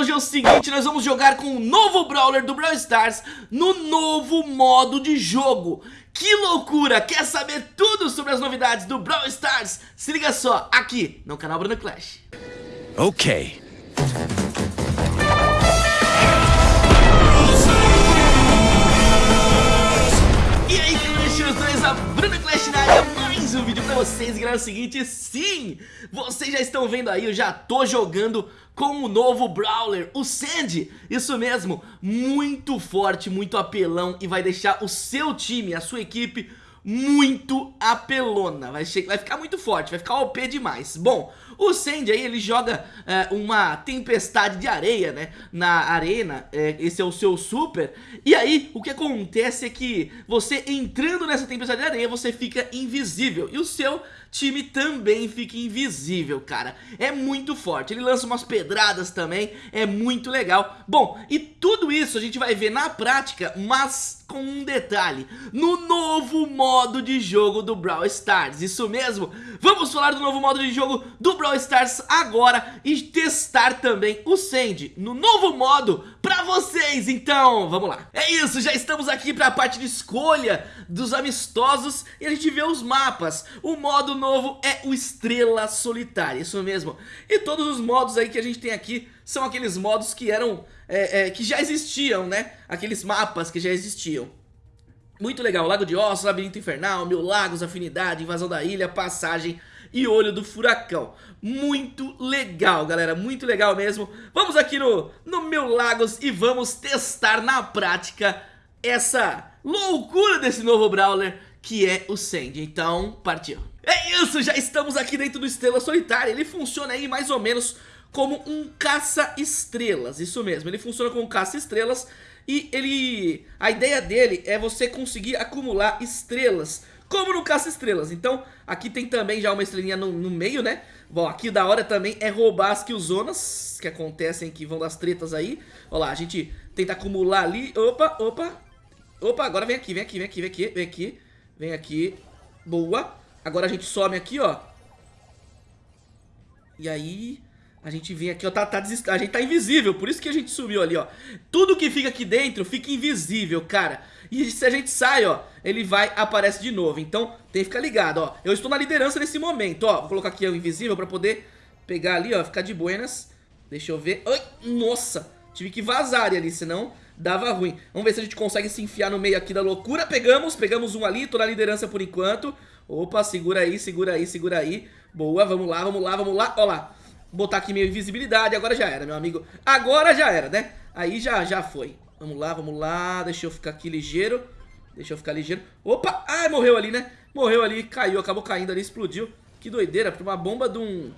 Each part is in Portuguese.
hoje é o seguinte, nós vamos jogar com o novo Brawler do Brawl Stars no novo modo de jogo Que loucura! Quer saber tudo sobre as novidades do Brawl Stars? Se liga só, aqui no canal Bruno Clash Ok vocês, galera, é o seguinte, sim, vocês já estão vendo aí, eu já tô jogando com o novo Brawler, o Sandy, isso mesmo, muito forte, muito apelão e vai deixar o seu time, a sua equipe muito apelona, vai, vai ficar muito forte, vai ficar OP demais. Bom, o Sandy aí ele joga é, uma tempestade de areia, né, na arena, é, esse é o seu super, e aí o que acontece é que você entrando nessa tempestade de areia você fica invisível, e o seu time também fica invisível, cara. É muito forte, ele lança umas pedradas também, é muito legal. Bom, e tudo isso a gente vai ver na prática, mas com um detalhe, no novo modo de jogo do Brawl Stars, isso mesmo, vamos falar do novo modo de jogo do Brawl Stars agora e testar também o Sandy no novo modo pra vocês, então. Vamos lá. É isso, já estamos aqui pra parte de escolha dos amistosos e a gente vê os mapas, o modo novo é o Estrela Solitária, isso mesmo. E todos os modos aí que a gente tem aqui são aqueles modos que eram, é, é, que já existiam, né? Aqueles mapas que já existiam. Muito legal, Lago de Ossos, Labirinto Infernal, Mil Lagos, Afinidade, Invasão da Ilha, Passagem e Olho do Furacão. Muito legal, galera, muito legal mesmo. Vamos aqui no, no Mil Lagos e vamos testar na prática essa loucura desse novo Brawler que é o Sandy. Então, partiu. É isso, já estamos aqui dentro do Estrela Solitária. Ele funciona aí mais ou menos como um caça-estrelas, isso mesmo. Ele funciona como um caça-estrelas e ele... A ideia dele é você conseguir acumular estrelas, como no caça-estrelas. Então, aqui tem também já uma estrelinha no, no meio, né? Bom, aqui da hora também é roubar as killzonas que acontecem, que vão das tretas aí. Olha lá, a gente tenta acumular ali. Opa, opa. Opa, agora vem aqui, vem aqui, vem aqui, vem aqui, vem aqui. Vem aqui. Boa. Agora a gente some aqui, ó. E aí... A gente vem aqui, ó, tá, tá desist... a gente tá invisível, por isso que a gente sumiu ali, ó. Tudo que fica aqui dentro fica invisível, cara. E se a gente sai, ó, ele vai, aparece de novo. Então, tem que ficar ligado, ó. Eu estou na liderança nesse momento, ó. Vou colocar aqui o invisível pra poder pegar ali, ó Ficar de buenas. Deixa eu ver. Ai, nossa, tive que vazar ali, senão dava ruim Vamos ver se a gente consegue se enfiar no meio aqui da loucura Pegamos, pegamos um ali, tô na liderança por enquanto Opa, segura aí, segura aí, segura aí Boa, vamos lá, vamos lá, vamos lá Ó lá botar aqui minha invisibilidade, agora já era, meu amigo. Agora já era, né? Aí já, já foi. Vamos lá, vamos lá, deixa eu ficar aqui ligeiro. Deixa eu ficar ligeiro. Opa, ai, morreu ali, né? Morreu ali, caiu, acabou caindo ali, explodiu. Que doideira, uma bomba de um...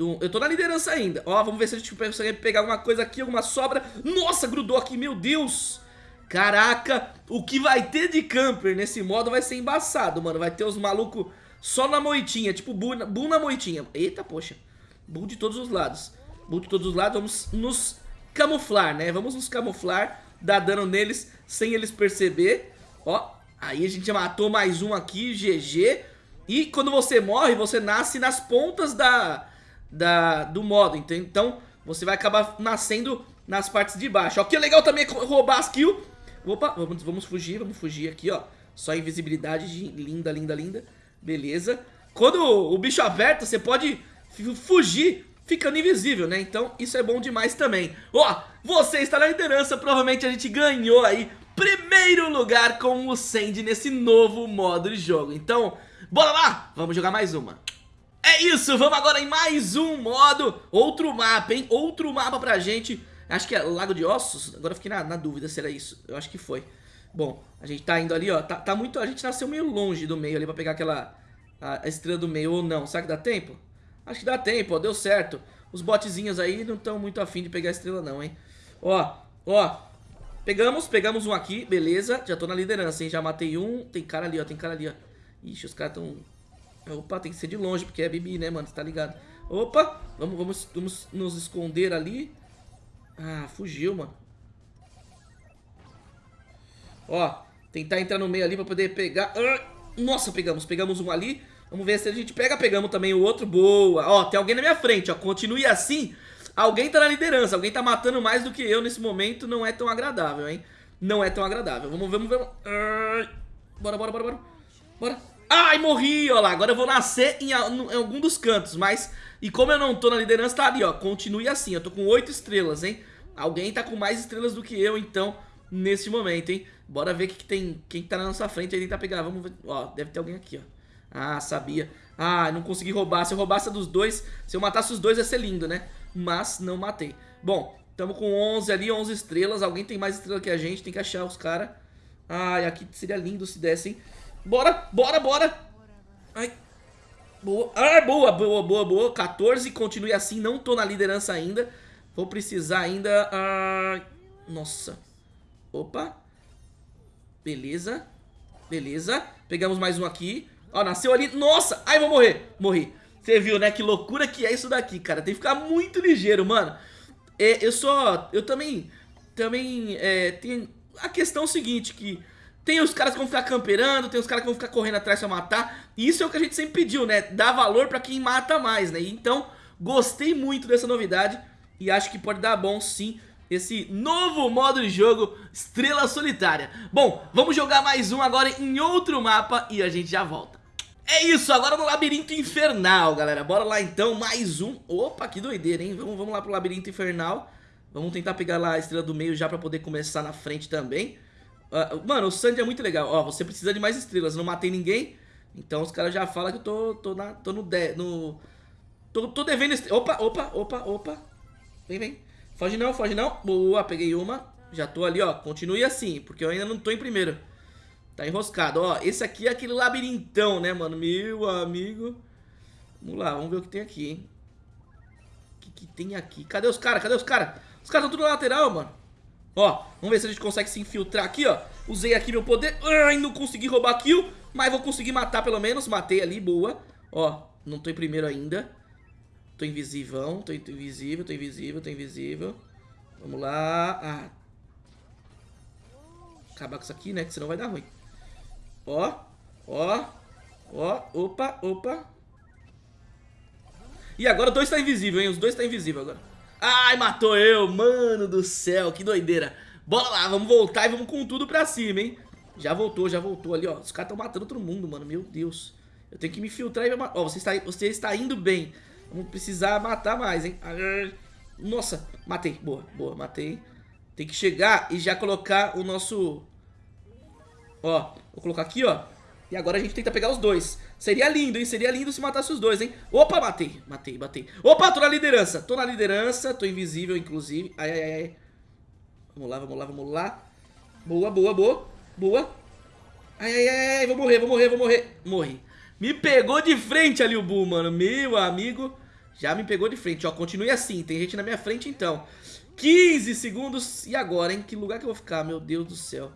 Um... Eu tô na liderança ainda. Ó, vamos ver se a gente consegue pegar alguma coisa aqui, alguma sobra. Nossa, grudou aqui, meu Deus! Caraca, o que vai ter de camper nesse modo vai ser embaçado, mano. Vai ter os malucos só na moitinha, tipo bu na moitinha. Eita, poxa. Bull de todos os lados. Bull de todos os lados, vamos nos camuflar, né? Vamos nos camuflar, dar dano neles sem eles perceber. Ó, aí a gente matou mais um aqui, GG. E quando você morre, você nasce nas pontas da, da, do modo, então você vai acabar nascendo nas partes de baixo. Ó, que legal também é roubar as kills. Opa, vamos, vamos fugir, vamos fugir aqui, ó. Só invisibilidade, linda, linda, linda. Beleza. Quando o bicho aperta, você pode fugir ficando invisível, né? Então isso é bom demais também. Ó, você está na liderança, provavelmente a gente ganhou aí primeiro lugar com o Sandy nesse novo modo de jogo. Então, bora lá, vamos jogar mais uma. É isso, vamos agora em mais um modo, outro mapa, hein? Outro mapa pra gente. Acho que é Lago de Ossos, agora fiquei na, na dúvida se era isso, eu acho que foi. Bom, a gente tá indo ali, ó, tá, tá muito, a gente nasceu meio longe do meio ali pra pegar aquela, a estrela do meio ou não, será que dá tempo? Acho que dá tempo, ó, deu certo. Os botezinhos aí não estão muito afim de pegar a estrela não, hein. Ó, ó. Pegamos, pegamos um aqui, beleza. Já tô na liderança, hein. Já matei um. Tem cara ali, ó, tem cara ali, ó. Ixi, os caras tão... Opa, tem que ser de longe, porque é Bibi, né, mano? Você tá ligado? Opa, vamos, vamos, vamos nos esconder ali. Ah, fugiu, mano. Ó, tentar entrar no meio ali pra poder pegar. Ah, nossa, pegamos, pegamos um ali. Vamos ver se a gente pega, pegamos também o outro, boa Ó, tem alguém na minha frente, ó, continue assim Alguém tá na liderança, alguém tá matando mais do que eu nesse momento, não é tão agradável, hein? Não é tão agradável. Vamos ver, vamos ver. Bora, bora, bora, bora. Bora. Ai, morri, ó lá. Agora eu vou nascer em, algum dos cantos, mas... E como eu não tô na liderança, tá ali, ó. Continue assim, eu tô com 8 estrelas, hein? Alguém tá com mais estrelas do que eu, então, nesse momento, hein? Bora ver que, que tem, quem tá na nossa frente aí tentar pegar. Vamos ver. Ó, deve ter alguém aqui, ó. Ah, sabia. Ah, não consegui roubar. Se eu roubasse dos dois, se eu matasse os dois ia ser lindo, né? Mas não matei. Bom, tamo com 11 ali, 11 estrelas. Alguém tem mais estrela que a gente, tem que achar os caras. Ai, aqui seria lindo se dessem. Bora, bora, bora. Ai. Boa. Ah, boa, boa, boa, boa. 14, continue assim, não tô na liderança ainda. Vou precisar ainda... Ah, nossa. Opa. Beleza. Beleza. Pegamos mais um aqui. Ó, nasceu ali. Nossa! Ai, vou morrer. Morri. Você viu, né? Que loucura que é isso daqui, cara. Tem que ficar muito ligeiro, mano. É, eu só... Eu também... Também... É, tem a questão seguinte, que... Tem os caras que vão ficar camperando, tem os caras que vão ficar correndo atrás pra matar. E isso é o que a gente sempre pediu, né? Dar valor pra quem mata mais, né? Então, gostei muito dessa novidade. E acho que pode dar bom, sim, esse novo modo de jogo Estrela Solitária. Bom, vamos jogar mais um agora em outro mapa e a gente já volta. É isso, agora no Labirinto Infernal, galera. Bora lá então, mais um. Opa, que doideira, hein? Vamos, vamos lá pro Labirinto Infernal. Vamos tentar pegar lá a Estrela do Meio já pra poder começar na frente também. Uh, mano, o Sandy é muito legal. Ó, você precisa de mais estrelas. Não matei ninguém. Então os caras já falam que eu tô, tô, na, tô no... De, no tô, tô devendo... Opa, opa, opa, opa. Vem, vem. Foge não, foge não. Boa, peguei uma. Já tô ali, ó. Continue assim, porque eu ainda não tô em primeiro. Tá enroscado, ó. Esse aqui é aquele labirintão, né, mano? Meu amigo. Vamos lá, vamos ver o que tem aqui, hein? O que, que tem aqui? Cadê os caras? Cadê os caras? Os caras estão tudo na lateral, mano. Ó, vamos ver se a gente consegue se infiltrar aqui, ó. Usei aqui meu poder. Ai, não consegui roubar kill, mas vou conseguir matar pelo menos. Matei ali, boa. Ó, não tô em primeiro ainda. Tô invisível, tô invisível, tô invisível, tô invisível. Vamos lá. Ah. Acabar com isso aqui, né? Que senão vai dar ruim. Ó, ó, ó. Opa, opa. E agora dois tá invisível, hein? Os dois tá invisível agora. Ai, matou eu, mano do céu, que doideira. Bora lá, vamos voltar e vamos com tudo pra cima, hein? Já voltou, já voltou ali, ó. Os caras estão matando todo mundo, mano, meu Deus. Eu tenho que me filtrar e... Ó, você está, você está indo bem. Vamos precisar matar mais, hein? Nossa, matei, boa, boa, matei. Tem que chegar e já colocar o nosso... Ó, vou colocar aqui, ó. E agora a gente tenta pegar os dois. Seria lindo, hein? Seria lindo se matasse os dois, hein? Opa, matei. Matei, matei. Opa, tô na liderança. Tô na liderança. Tô invisível, inclusive. Ai, ai, ai. Vamos lá, vamos lá, vamos lá. Boa, boa, boa. Boa. Ai, ai, ai, ai. Vou morrer, vou morrer, vou morrer. Morri. Me pegou de frente ali o Bull, mano. Meu amigo. Já me pegou de frente, ó. Continue assim. Tem gente na minha frente, então. 15 segundos. E agora, hein? Que lugar que eu vou ficar? Meu Deus do céu.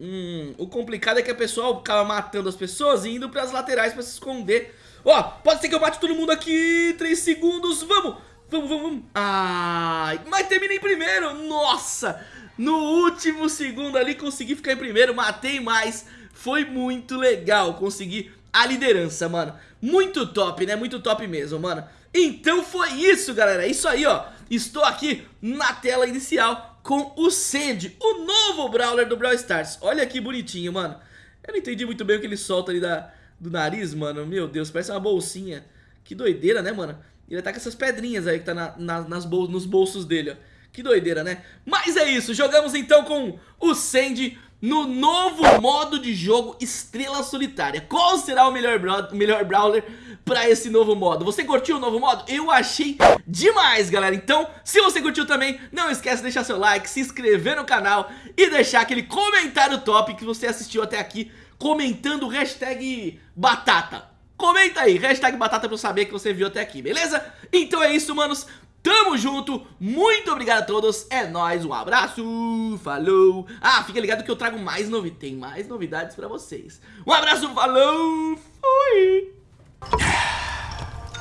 Hum, o complicado é que a pessoa acaba matando as pessoas e indo pras laterais pra se esconder. Ó, pode ser que eu mate todo mundo aqui. 3 segundos, vamos. Vamos, vamos, vamos. Ai, mas terminei primeiro. Nossa, no último segundo ali consegui ficar em primeiro. Matei mais. Foi muito legal conseguir a liderança, mano. Muito top, né? Muito top mesmo, mano. Então foi isso, galera. É isso aí, ó. Estou aqui na tela inicial com o Sandy, o novo Brawler do Brawl Stars. Olha que bonitinho, mano. Eu não entendi muito bem o que ele solta ali da, do nariz, mano. Meu Deus, parece uma bolsinha. Que doideira, né, mano? Ele tá com essas pedrinhas aí que tá na, na, nas bol nos bolsos dele, ó. Que doideira, né? Mas é isso, jogamos então com o Sandy no novo modo de jogo Estrela Solitária. Qual será o melhor, o melhor Brawler pra esse novo modo? Você curtiu o novo modo? Eu achei demais, galera. Então, se você curtiu também, não esquece de deixar seu like, se inscrever no canal e deixar aquele comentário top que você assistiu até aqui, comentando hashtag batata. Comenta aí, hashtag batata pra eu saber que você viu até aqui, beleza? Então é isso, manos. Tamo junto, muito obrigado a todos, é nóis, um abraço, falou. Ah, fica ligado que eu trago mais novidades, tem mais novidades pra vocês. Um abraço, falou, fui.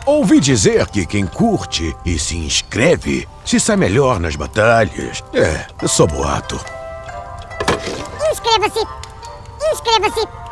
Ouvi dizer que quem curte e se inscreve se sai melhor nas batalhas. É, é só boato. Inscreva-se! Inscreva-se!